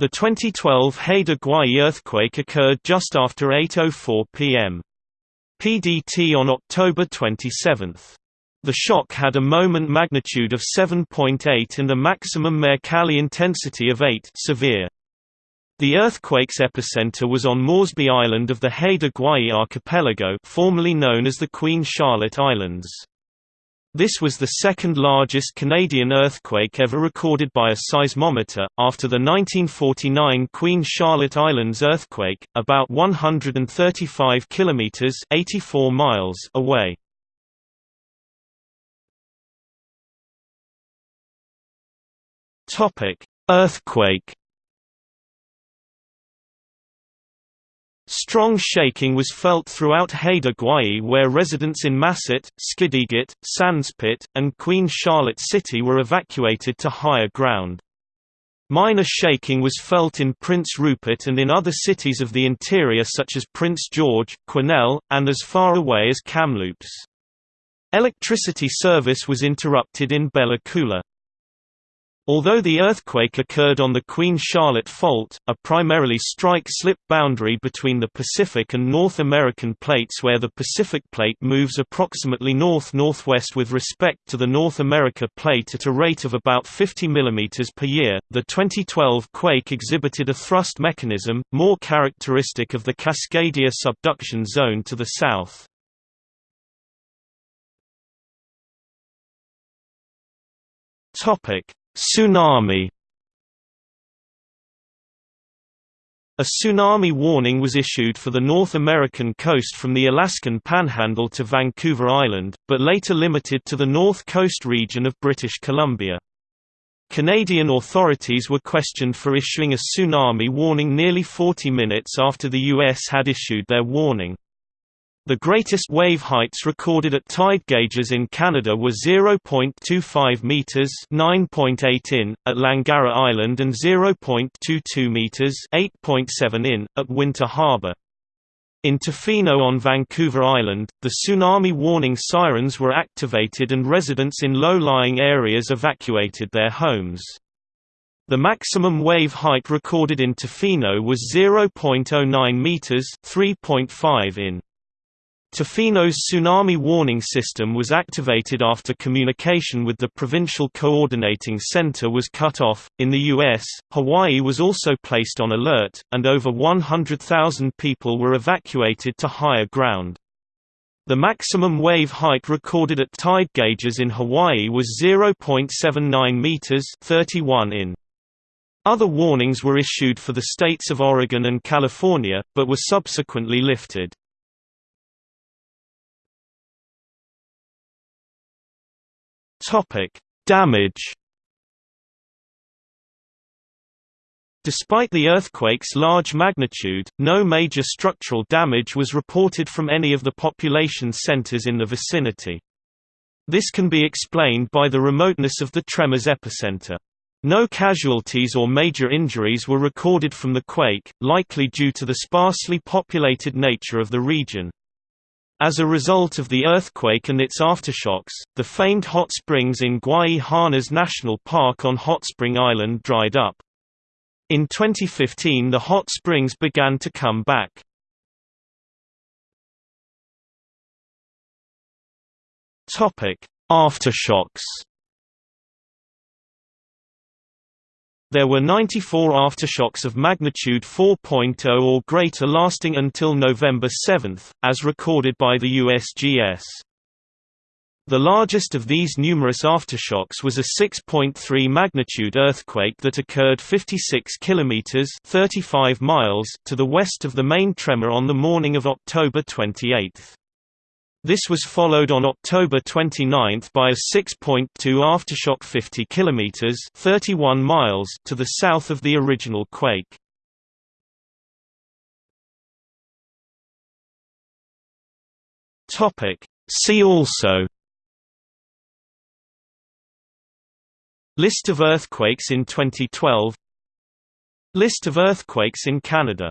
The 2012 Haida Gwaii earthquake occurred just after 8.04 p.m. PDT on October 27. The shock had a moment magnitude of 7.8 and a maximum Mercalli intensity of 8 severe. The earthquake's epicenter was on Moresby Island of the Haida Gwaii archipelago formerly known as the Queen Charlotte Islands. This was the second largest Canadian earthquake ever recorded by a seismometer, after the 1949 Queen Charlotte Islands earthquake, about 135 kilometers (84 miles) away. Earthquake Strong shaking was felt throughout Haida Gwaii where residents in Masset, Skidegate, Sandspit, and Queen Charlotte City were evacuated to higher ground. Minor shaking was felt in Prince Rupert and in other cities of the interior such as Prince George, Quesnel, and as far away as Kamloops. Electricity service was interrupted in Bella Coola. Although the earthquake occurred on the Queen Charlotte Fault, a primarily strike-slip boundary between the Pacific and North American plates where the Pacific plate moves approximately north-northwest with respect to the North America plate at a rate of about 50 mm per year, the 2012 quake exhibited a thrust mechanism, more characteristic of the Cascadia subduction zone to the south. Topic Tsunami A tsunami warning was issued for the North American coast from the Alaskan Panhandle to Vancouver Island, but later limited to the North Coast region of British Columbia. Canadian authorities were questioned for issuing a tsunami warning nearly 40 minutes after the U.S. had issued their warning. The greatest wave heights recorded at tide gauges in Canada were 0.25 meters (9.8 in) at Langara Island and 0.22 meters (8.7 in) at Winter Harbour. In Tofino on Vancouver Island, the tsunami warning sirens were activated and residents in low-lying areas evacuated their homes. The maximum wave height recorded in Tofino was 0.09 meters (3.5 in). Tofino's tsunami warning system was activated after communication with the Provincial Coordinating Center was cut off. In the U.S., Hawaii was also placed on alert, and over 100,000 people were evacuated to higher ground. The maximum wave height recorded at tide gauges in Hawaii was 0.79 meters (31 in). Other warnings were issued for the states of Oregon and California, but were subsequently lifted. Topic: Damage. Despite the earthquake's large magnitude, no major structural damage was reported from any of the population centers in the vicinity. This can be explained by the remoteness of the tremor's epicenter. No casualties or major injuries were recorded from the quake, likely due to the sparsely populated nature of the region. As a result of the earthquake and its aftershocks, the famed hot springs in Gwaii National Park on Hot Spring Island dried up. In 2015 the hot springs began to come back. Aftershocks There were 94 aftershocks of magnitude 4.0 or greater lasting until November 7, as recorded by the USGS. The largest of these numerous aftershocks was a 6.3 magnitude earthquake that occurred 56 kilometers (35 miles) to the west of the main tremor on the morning of October 28. This was followed on October 29 by a 6.2 aftershock 50 km 31 miles to the south of the original quake. See also. List of earthquakes in 2012 List of earthquakes in Canada